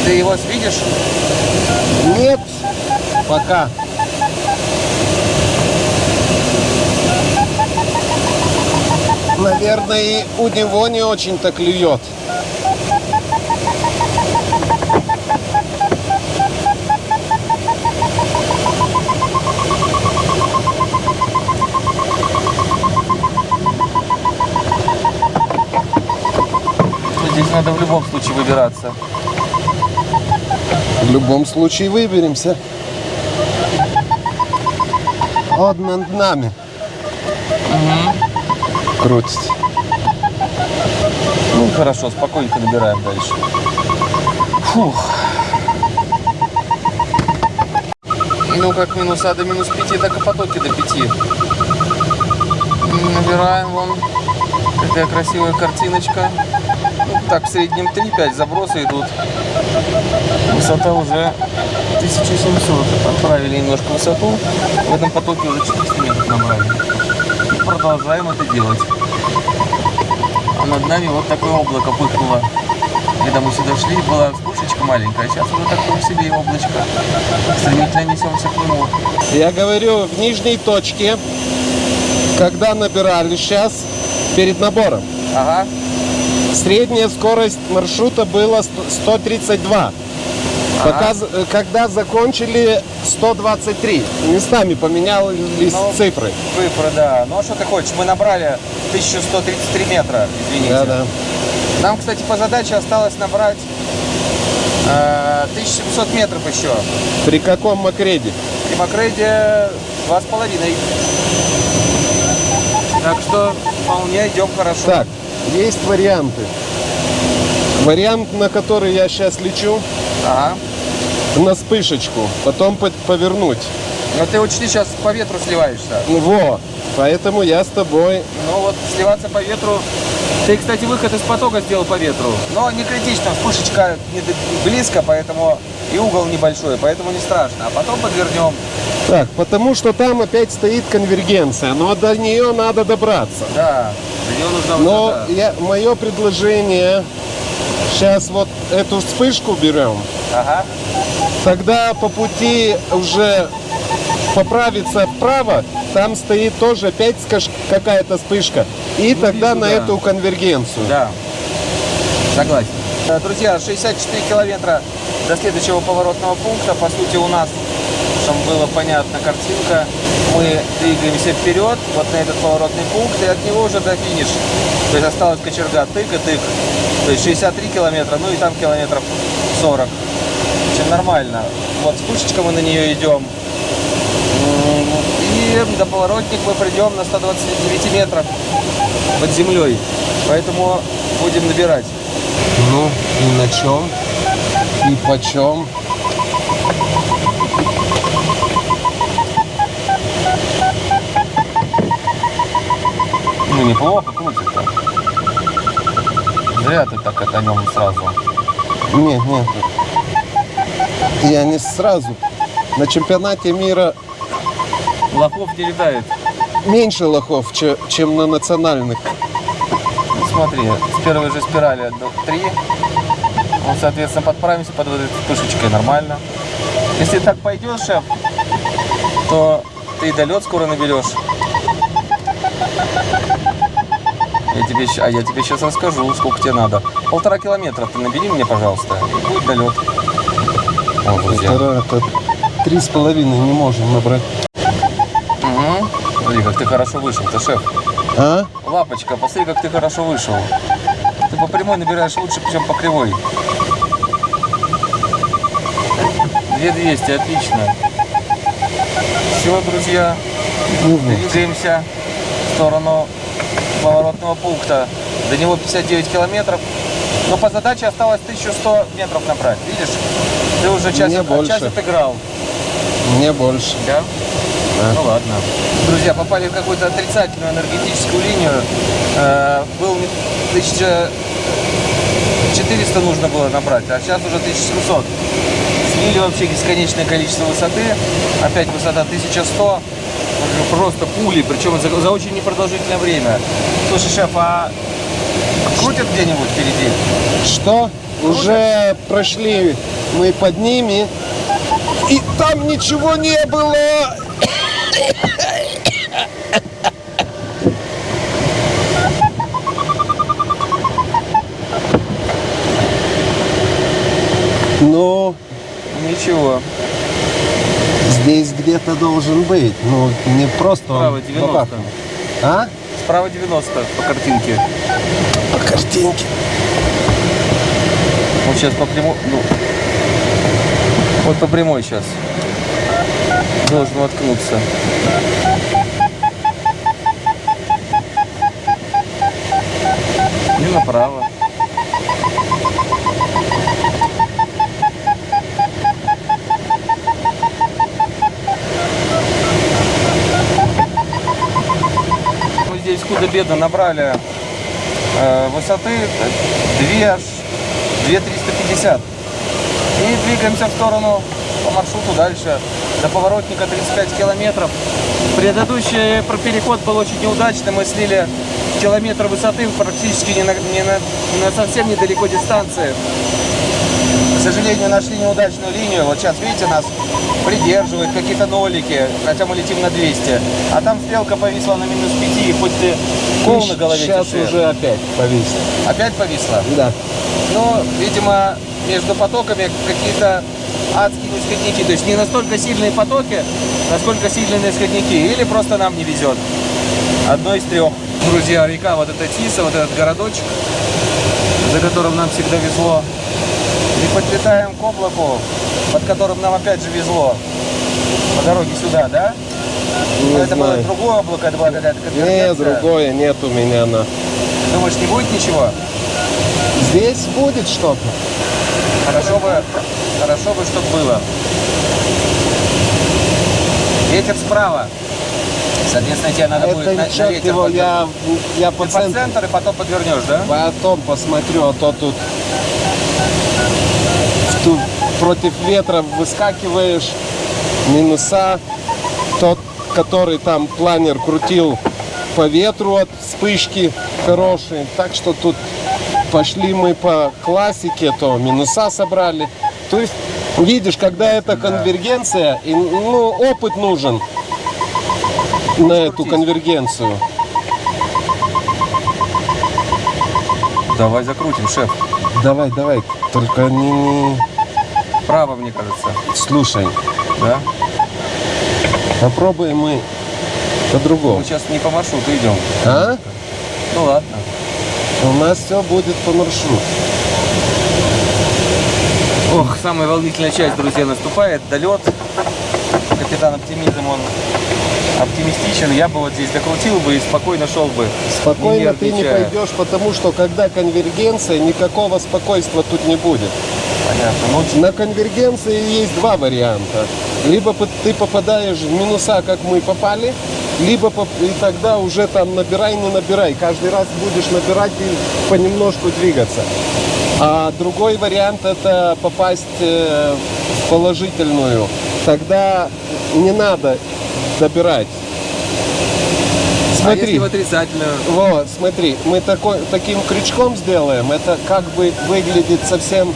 Ты его видишь? Нет, пока. Наверное, и у него не очень-то клюет. Здесь надо в любом случае выбираться. В любом случае выберемся. Он над нами. Крутится. Ну, хорошо, спокойненько набираем дальше. Фух. Ну как минуса до минус 5, так и потоки до 5. Набираем вон. Какая красивая картиночка. Так, в среднем 3-5 забросы идут. Высота уже 1700. Отправили немножко высоту. В этом потоке уже 400 метров набрали. И продолжаем это делать. А над нами вот такое облако пыхнуло. Когда мы сюда шли, была вспышечка маленькая, а сейчас уже такое себе облачко. Стремительно несемся к нему. Я говорю, в нижней точке, когда набирали сейчас, перед набором, Ага. Средняя скорость маршрута была 100 132. Пока, э, когда закончили 123. Местами поменялись Ну, цифры. Цифры, да. Ну а что ты хочешь? Мы набрали 1133 метра, извините. Да, да. Нам, кстати, по задаче осталось набрать э, 1700 метров еще. При каком макреде? При с половиной. Так что вполне идем хорошо. Так, есть варианты. Вариант, на который я сейчас лечу, Ага. на вспышечку, потом по- повернуть. Но ты учти, сейчас по ветру сливаешься. Ну, Во, поэтому я с тобой. Ну вот сливаться по ветру. Ты, кстати, выход из потока сделал по ветру. Но не критично, вспышечка не близко, поэтому и угол небольшой, поэтому не страшно. А потом подвернем. Так, потому что там опять стоит конвергенция, но до нее надо добраться. Да, Но я, мое предложение, сейчас вот эту вспышку берем, Ага. тогда по пути уже поправиться вправо, там стоит тоже опять какая-то вспышка, и тогда вижу, на да. эту конвергенцию. Да, согласен. Э, Друзья, 64 километра до следующего поворотного пункта. По сути, у нас, чтобы было понятна картинка, мы двигаемся вперед, вот на этот поворотный пункт, и от него уже до финиш. То есть осталась кочерга тык и тык. То есть 63 километра, ну и там километров 40. В общем, нормально. Вот спушечка мы на нее идем. И до поворотник мы придем на 129 метрах под землей. Поэтому будем набирать. Ну, и на чем? И почем? Ну, неплохо крутится. Зря ты так это нем сразу. Нет, нет. Я не сразу. На чемпионате мира Лохов не летает. меньше лохов, че- чем на национальных. Ну, смотри, с первой же спирали 3. Вот, соответственно, подправимся под вот этой вспышечкой нормально. Если так пойдешь, шеф, то ты и долет скоро наберешь. Я тебе, а я тебе сейчас расскажу, сколько тебе надо. Полтора километра ты набери мне, пожалуйста, и будет долет. Друзья. Полтора, это три с половиной не можем набрать. Угу. Смотри, как ты хорошо вышел, ты шеф. А? Лапочка, посмотри, как ты хорошо вышел. Ты по прямой набираешь лучше, чем по кривой. 2200, отлично. Все, друзья, вот. двигаемся в сторону поворотного пункта. До него 59 километров. Но по задаче осталось 1100 метров набрать. Видишь? Ты уже час, Мне больше. час отыграл. Мне больше. Да? Да. Ну ладно. Друзья, попали в какую-то отрицательную энергетическую линию. Э, был 1400 нужно было набрать, а сейчас уже 1700. Слили вообще бесконечное количество высоты. Опять высота 1100. Уже Просто пули, причем за, за очень непродолжительное время. Слушай, шеф, а крутят где-нибудь впереди? Что? Уже прошли мы под ними. И там ничего не было. Ну, Ничего. Здесь где-то должен быть. Ну, не просто Справа 90. бабах. А? Справа 90 по картинке. По картинке. Вот сейчас по прямой, ну, вот по прямой сейчас. Должен воткнуться. И направо. Мы здесь худо-бедно набрали э, высоты 2 аж 2350. И двигаемся в сторону по маршруту дальше. До поворотника 35 километров. Предыдущий про- переход был очень неудачный. Мы слили километр высоты практически не на, не на- на совсем недалеко дистанции. К сожалению, нашли неудачную линию. Вот сейчас, видите, нас придерживают какие-то нолики, хотя мы летим на 200. А там стрелка повисла на минус 5, и хоть ты кол на голове Сейчас тиши. уже опять повисло. Опять повисла? Да. Но, видимо, между потоками какие-то адские нисходники. То есть не настолько сильные потоки, насколько сильные нисходники. Или просто нам не везет. Одно из трех. Друзья, река, вот эта Тиса, вот этот городочек, за которым нам всегда везло. И подлетаем к облаку, под которым нам опять же везло. По дороге сюда, да? Не Но это было знаю. другое облако, это была какая-то Нет, другое нет у меня. На. Думаешь, не будет ничего? Здесь будет что-то. Хорошо бы, хорошо бы, чтобы было. Ветер справа. Соответственно, тебе надо будет Это на, на черт ветер его, я, я по Ты по центр и потом подвернешь, да? Потом посмотрю, а то тут в ту- против ветра выскакиваешь, минуса. Тот, который там планер крутил по ветру от вспышки хорошие. Так что тут пошли мы по классике, то минуса собрали. То есть, видишь, когда это конвергенция, и, ну, опыт нужен на эту конвергенцию. Давай закрутим, шеф. Давай, давай, только не. Право, мне кажется. Слушай, Да? попробуем мы по-другому. Мы сейчас не по маршруту идем. А? Ну ладно. У нас все будет по маршруту. Ох, самая волнительная часть, друзья, наступает. Долет. капитан оптимизм, он оптимистичен. Я бы вот здесь докрутил бы и спокойно шел бы. Спокойно ты не пойдешь, потому что когда конвергенция, никакого спокойствия тут не будет. Понятно. Ну, На конвергенции есть два варианта. Либо ты попадаешь в минуса, как мы попали, либо поп- и тогда уже там набирай, не набирай. Каждый раз будешь набирать и понемножку двигаться. А другой вариант это попасть э, в положительную. Тогда не надо добирать. а Смотри. если в отрицательную? Вот, смотри, мы такой, таким крючком сделаем, это как бы выглядит совсем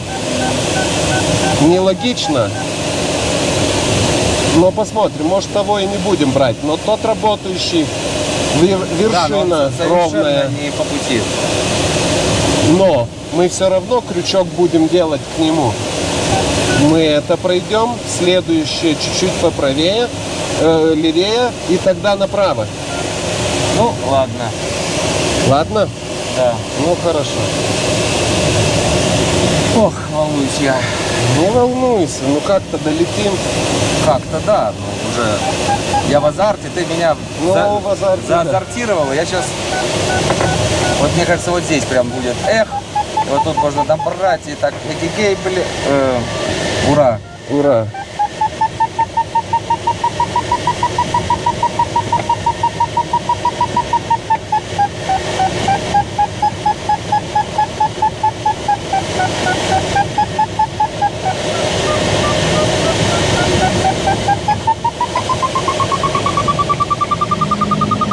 нелогично. Но посмотрим, может того и не будем брать. Но тот работающий, вер- Да, вершина совершенно ровная. не по пути. Но мы все равно крючок будем делать к нему. Мы это пройдем, следующее чуть-чуть поправее, э, левее и тогда направо. Ну, ладно. Ладно? Да. Ну хорошо. Ох, волнуюсь я. Не волнуйся, ну как-то долетим. Как-то да, ну уже. Я в азарте, ты меня Ну, за- в азарте, да. заазартировал. Я сейчас. Вот мне кажется, вот здесь прям будет эх. И вот тут можно добрать и так эгегей, блин. Э, ура. Ура!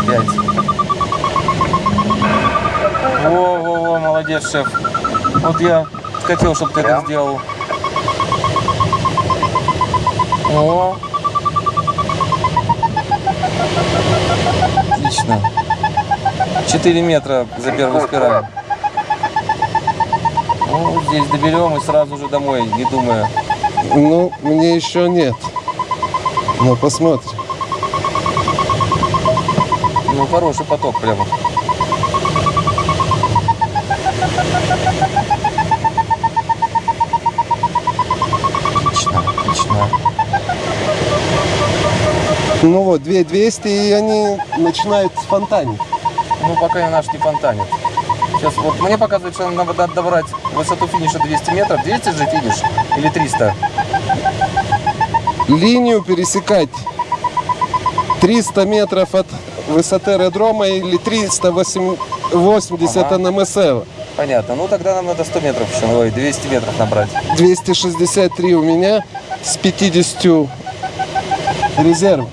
Пять. Во-во-во, молодец, шеф. Вот я хотел, чтобы ты это сделал. О. Отлично. 4 метра за первую спираль. Ну, здесь доберем и сразу же домой, не думая. Ну, мне еще нет. Ну, посмотрим. Ну, хороший поток прямо. Отлично, отлично. Ну вот, 2200, и они начинают фонтанить. Ну, пока наш не фонтанит. Сейчас вот мне показывает, что нам надо добрать высоту финиша 200 метров. 200 же финиш? Или 300? Линию пересекать 300 метров от высоты аэродрома или 380 Ага. НМСЛ. Понятно. Ну, тогда нам надо 100 метров еще, ой, 200 метров набрать. 263 у меня с 50 резерв.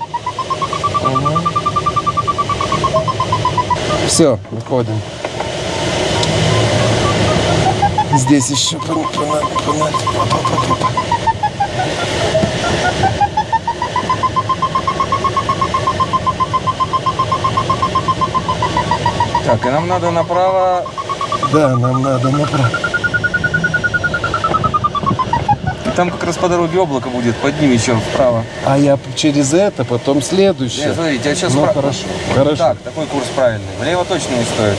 Все, выходим. Здесь еще. Так, и нам надо направо. Да, нам надо направо. И там как раз по дороге облако будет, под ним еще вправо. А я через это, потом следующее. Нет, смотрите, я сейчас Ну, вправо- хорошо, хорошо. Так, такой курс правильный. Влево точно не стоит.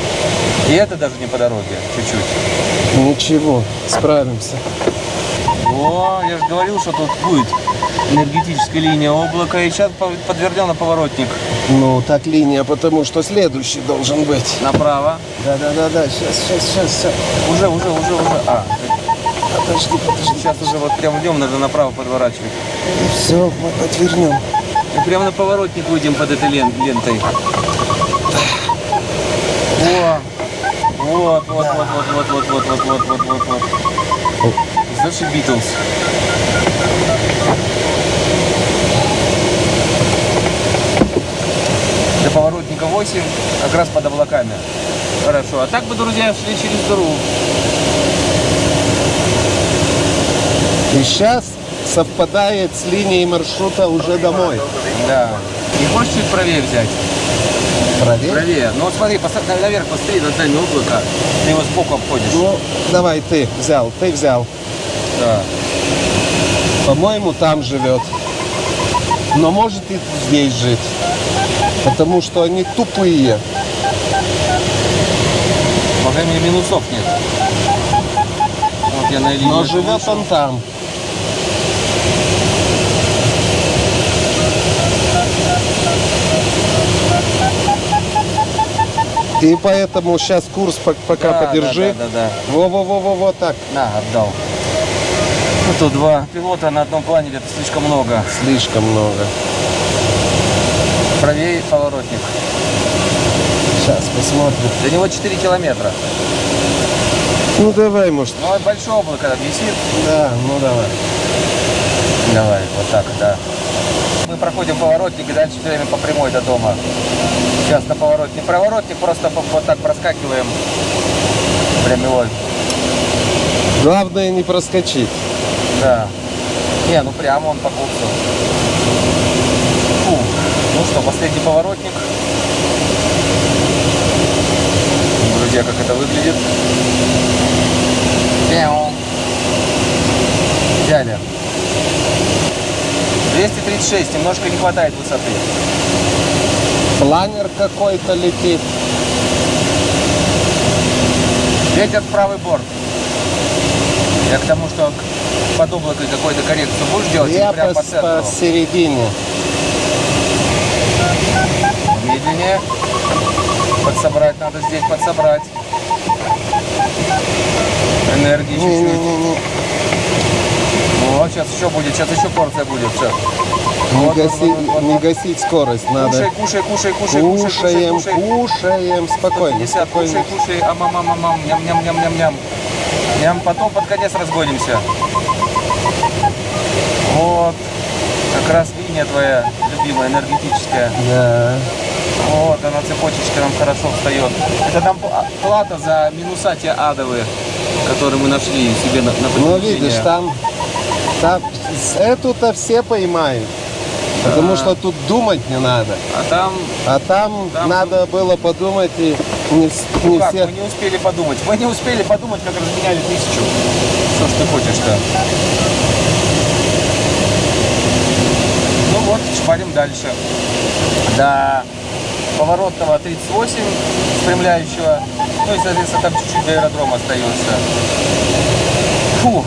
И это даже не по дороге, чуть-чуть. Ничего, справимся. О, я же говорил, что тут будет энергетическая линия облака. И сейчас по- подвернем на поворотник Ну, так линия, потому что следующий должен быть. направо. Да-да-да-да, сейчас, сейчас, сейчас, сейчас. Уже, уже, уже, уже. А, Подожди, подожди. сейчас уже вот прям идем, надо направо подворачивать. Все, мы отвернем. И прямо на поворотник выйдем под этой лен- лентой. О, вот, вот, вот, вот, вот, вот, вот, вот, вот, вот, вот, вот. Зашибитлз. До поворотника 8, как раз под облаками. Хорошо. А так бы, друзья, шли через дыру. И сейчас совпадает с линией маршрута уже домой. Да. Не хочешь чуть правее взять? Проверь. Правее. Ну вот смотри, посмотри, наверх посмотри, над нами облако. Ты его сбоку обходишь. Ну, давай ты взял, ты взял. Да. По-моему, там живет. Но может и здесь жить. Потому что они тупые. По крайней мере, минусов нет. Вот я на Но живет он там. И поэтому сейчас курс пок- пока Да, подержи. Да, да, да, Во-во-во-во, так. На, отдал. Ну, тут два пилота на одном плане это слишком много. Слишком много. Правее поворотник. Сейчас посмотрим. До него 4 километра. Ну давай, может. Ну, и большое облако там висит. Да, ну давай. Давай, вот так, да. Мы проходим поворотник и дальше все время по прямой до дома. Сейчас на поворотник. Поворотник просто по- вот так проскакиваем. Прямой. Главное не проскочить. Да. Не, ну прямо он по курсу. Фу. Ну что, последний поворотник. Друзья, как это выглядит. Мяу. Взяли. 236, немножко не хватает высоты. Планер какой-то летит. Ветер правый борт. Я к тому, что под облакой какой-то коррекцию будешь делать Я прям по, по центру? посередине. Медленнее. Подсобрать надо здесь, подсобрать. Энергии чуть-чуть. Вот, сейчас еще будет, сейчас еще порция будет. Все. Не, Вот, гаси- вот, вот, не вот. гасить скорость надо. Кушай, кушай, кушай, кушай, кушай, Кушаем, кушай, кушай. кушаем. Спокойно, 150, кушай, спокойно. кушай, амам-амам-амам, ням-ням-ням-ням-ням. Ням, потом под конец разгонимся. Вот. Как раз линия твоя любимая, энергетическая. Да. Вот, она цепочечка нам хорошо встает. Это пла- плата за минуса те адовые, которые мы нашли себе на, на Ну, видишь, там, там эту-то все поймают. Потому что тут думать не надо. А там, А там, Там- надо было подумать и не, ну не как, все. мы не успели подумать. Мы не успели подумать, как разменяли тысячу. Что ж ты хочешь-то? Ну вот, шпарим дальше. До поворотного 38 спрямляющего. Ну и, соответственно, там чуть-чуть до аэродрома остается. Фу.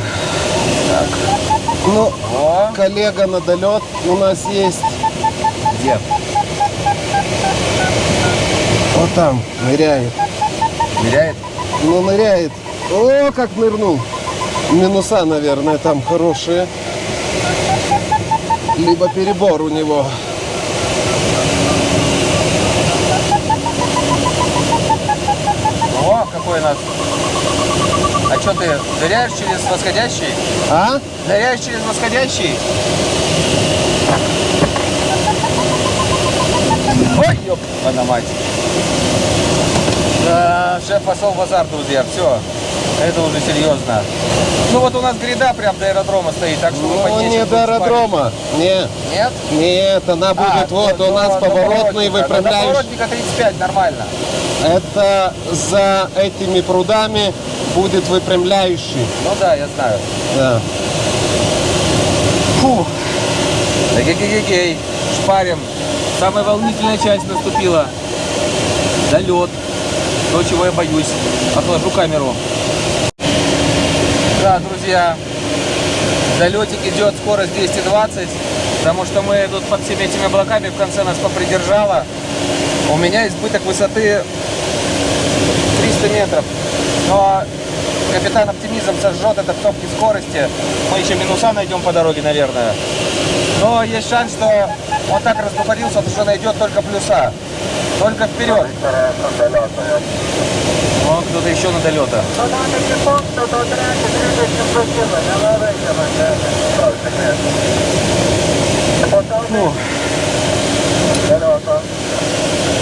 Так. Ну, О, коллега на долет у нас есть. где? Вот там, ныряет. Ныряет? Ну, ныряет. О, как нырнул. Минуса, наверное, там хорошие. Либо перебор у него. О, какой нас. Что ты, ныряешь через восходящий? А? Ныряешь через восходящий? Ой, ёп, на мать. Да, шеф пошел в азарт, друзья, все. Это уже серьезно. Ну вот у нас гряда прям до аэродрома стоит, так что вы Ну, поднесете, не до аэродрома. Не, спать. Нет? нет, она будет А, вот до- у нас до- до поворотный поворотника. До поворотника 35, нормально. Это за этими прудами будет выпрямляющий. Ну да, я знаю. Да. Фу. Эгегегегей. Шпарим. Самая волнительная часть наступила. Долет. То, чего я боюсь. Отложу камеру. Да, друзья. Долетик идет, скорость 220. Потому что мы тут под всеми этими облаками в конце нас попридержало. У меня избыток высоты 300 метров. Но капитан оптимизм сожжет это в топке скорости. Мы еще минуса найдем по дороге, наверное. Но есть шанс, что он так раздухарился, что найдет только плюса. Только вперед. Вон кто-то еще на долета. Фу.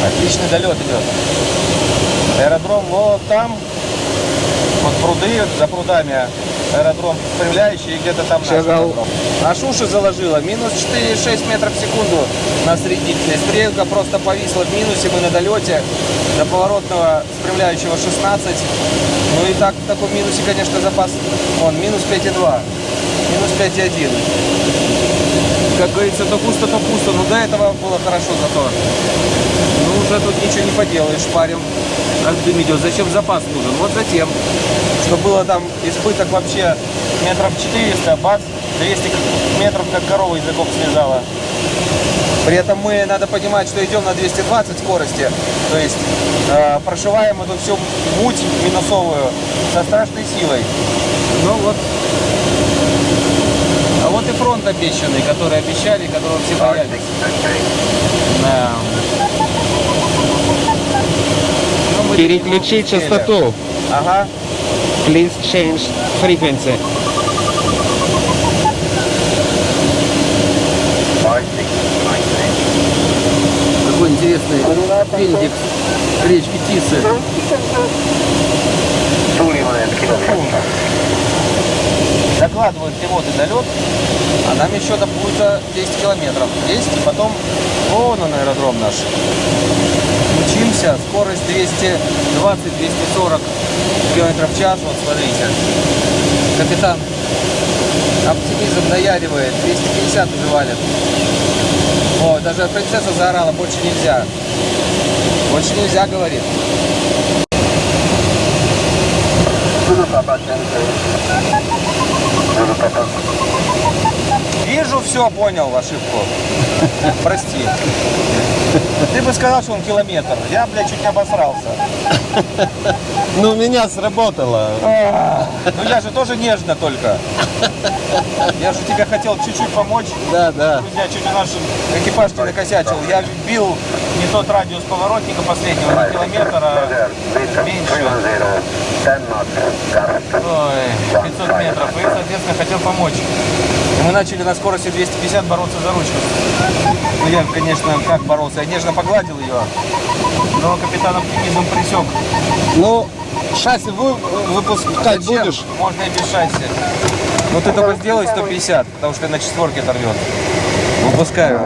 Отличный долет идет. Аэродром вот там. Вот пруды, за прудами аэродром спрямляющий, и где-то там наш Шагал. аэродром. Аж уши заложило. Минус 4,6 метров в секунду на среднителе. Стрелка просто повисла в минусе. Мы на долете. До поворотного спрямляющего 16. Ну и так в таком минусе, конечно, запас. Он минус 5,2. Минус 5,1. Как говорится, то пусто, то пусто. Но до этого было хорошо зато. Ну, уже тут ничего не поделаешь, парим. Как дым идет. Зачем запас нужен? Вот затем. Что было там избыток вообще метров 400, бац, 200 метров как корова языком связала. При этом мы, надо понимать, что идем на 220 скорости, то есть э, прошиваем эту всю муть минусовую со страшной силой. Ну вот. А вот и фронт обещанный, который обещали, которого все боялись. Да. Переключи частоту. Ага. Please change frequency. Какой интересный аппендикс речки Тисы. Закладывают пилоты долет, а нам еще до пульта 10 километров. 10, и потом вон он аэродром наш. Учимся, скорость 220-240 километров в час, вот смотрите. Капитан оптимизм наяривает, 250 уже валит. О, даже принцесса заорала, больше нельзя. Больше нельзя, говорит. Papa Center. Вижу, все, понял ошибку. Прости. Ты бы сказал, что он километр. Я, блядь, чуть не обосрался. Ну, у меня сработало. Ну я же тоже нежно только. Я же тебе хотел чуть-чуть помочь. Да, да. Друзья, чуть у наш экипаж не накосячил. Я бил не тот радиус поворотника последнего, не километр, а меньше. 10 knots. Gust. Ой, 500 метров. И, соответственно, хотел помочь. И мы начали на скорости 250 бороться за ручку. Ну, я, конечно, как боролся? Я нежно погладил ее. Но капитан оптимизм присек. Ну, шасси вы, выпускать Зачем? будешь? Можно и без шасси. Ну ты только сделай 150, потому что на четверке оторвет. Выпускаю.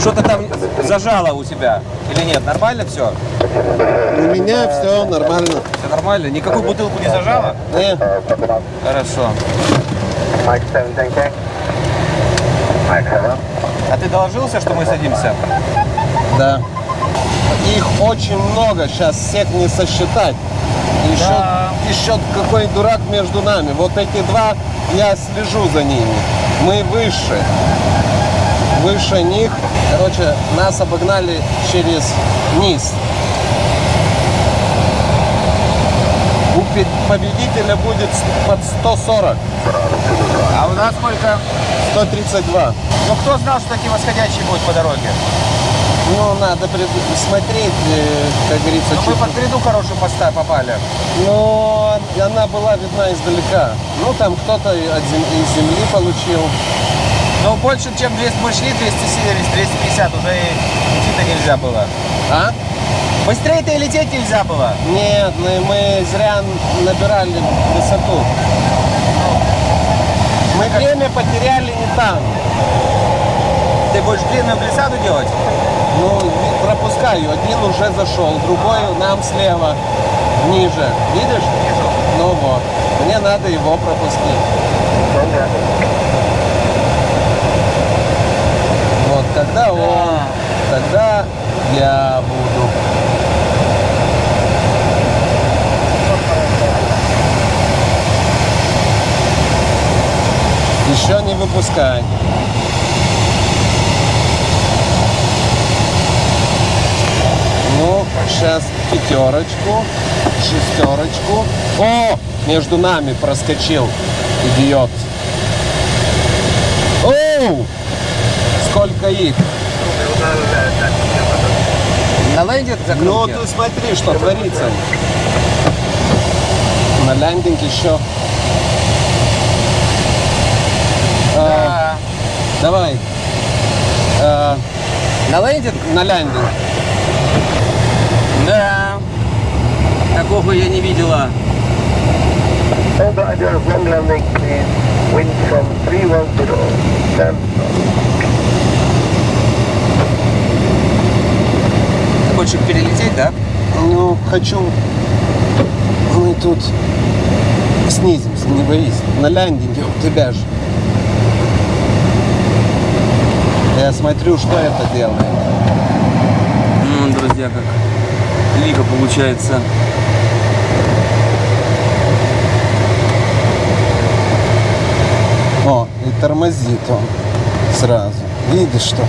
Что-то там зажало у тебя или нет? Нормально все? У меня все нормально. Все нормально? Никакую бутылку не зажало? Э, Хорошо. Mike 7, thank you. Mike 7. А ты доложился, что мы садимся? да. Их очень много, сейчас всех не сосчитать. Еще, Да. еще какой дурак между нами. Вот эти два, я слежу за ними. Мы выше. Выше них. Короче, нас обогнали через низ. У победителя будет под 140. А у нас сколько? 132. Ну кто знал, что такие восходящие будут по дороге? Ну, надо смотреть, э, как говорится, Ну мы под гряду хорошую поста попали. Но она была видна издалека. Ну, там кто-то из земли получил. Но больше, чем 200, мы шли 270, 250, уже идти-то нельзя было. А? Быстрее-то и лететь нельзя было. Нет, ну мы зря набирали высоту. Мы время потеряли не там. Ты будешь длинную глиссаду делать? Ну, пропускаю. Один уже зашел, другой нам слева, ниже. Видишь? Вижу. Ну вот. Мне надо его пропустить. Вот, когда он, тогда я буду. Еще не выпускай. Ну, сейчас пятерочку, шестерочку. О, между нами проскочил, идиот. Оу! Сколько их? На ленде Ну, закрылки? ты смотри, что творится. На лендинг еще. А, Да. давай. А, На лендинг? на лендинг. Да. Такого я не видела. All riders, long landing, please. Wind from 310. 10 Ты хочешь перелететь, да? Ну, хочу. Мы тут снизимся, не боись. На лендинге у тебя же. Я смотрю, что это делает. Друзья, как лига получается. О, и тормозит он. Сразу. Видишь, что?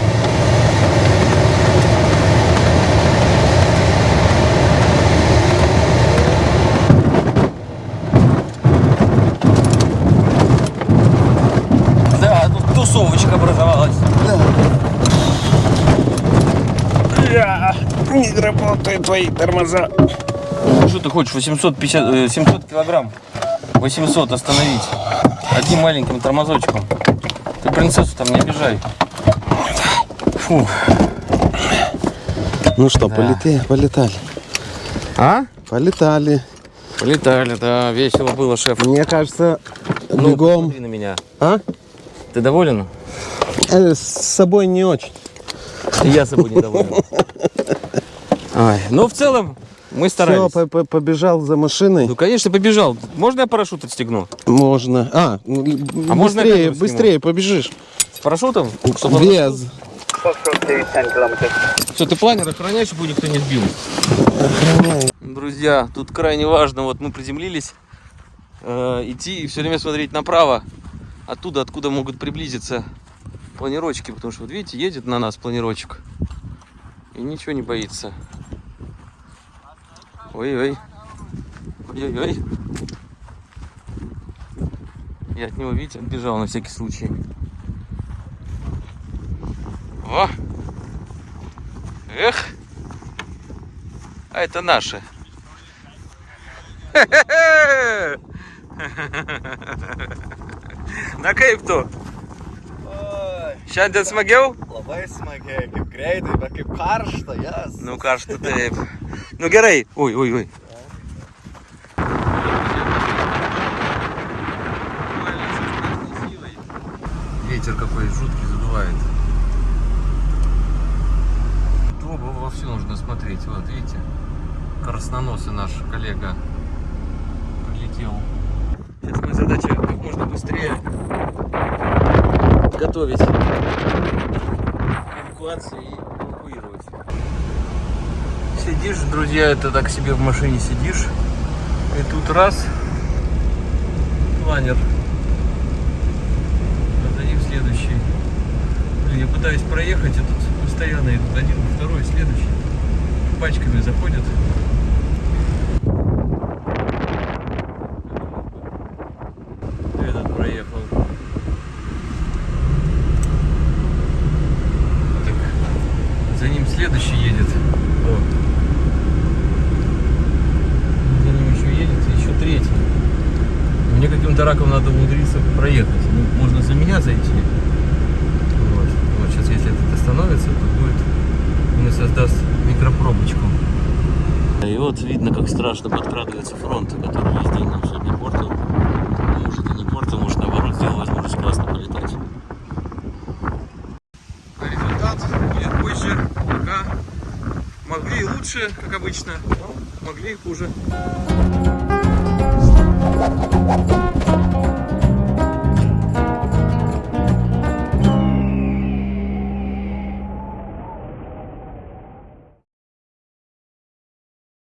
Да, тут тусовочка образовалась. Не работают твои тормоза. Что ты хочешь? 850, э, 700 килограмм. 800 остановить. Одним маленьким тормозочком. Ты принцессу там не обижай. Фу. Ну что, Да. полетели, полетали. А? Полетали. Полетали, да. Весело было, шеф. Мне кажется, Ну, бегом. на меня. А? Ты доволен? Э, С собой не очень. Я собой недоволен. Ай, ну, в целом, мы Все, старались. побежал за машиной. Ну, конечно, побежал. Можно я парашют отстегну? Можно. А, А можно я быстрее, быстрее побежишь. С парашютом? Без. Foxtrot 10 kilometers. Все, ты планер охраняй, чтобы никто не сбил. Друзья, тут крайне важно, вот мы приземлились, э, идти и все время смотреть направо, оттуда, откуда могут приблизиться планировочки, потому что, вот видите, едет на нас планировочек и ничего не боится. Ой-ой. Ой-ой-ой. Я от него, видите, отбежал на всякий случай. О! Эх! А это наши. Kaip tu? Šiandien smagiau? Labai smagiai, kaip greitai, bet kaip karšta, jas. Nu karšta taip. Nu gerai. Oi, oi, oi. Ветер какой жуткий задувает. Оба вовсю нужно смотреть. Вот, видите? Красноносый наш коллега прилетел. Сейчас моя задача как можно быстрее готовить эвакуации и эвакуировать. Сидишь, друзья, это так себе в машине сидишь. И тут раз планер. А за ним следующий. Блин, я пытаюсь проехать, и тут постоянно идут один, второй, следующий. Пачками заходят. Этот проехал. Так, за ним следующий едет. О. За ним еще едет, и еще третий. Мне каким-то раком надо умудриться проехать. Ну, можно за меня зайти. Вот. вот сейчас, если этот остановится, то будет мне создаст микропробочку. И вот видно, как страшно подкрадывается фронт, который весь день нам сегодня портил. Ну, Может и не портил, может наоборот сделал возможность классно полетать. Результат будет позже. Пока могли и лучше, как обычно, но могли и хуже.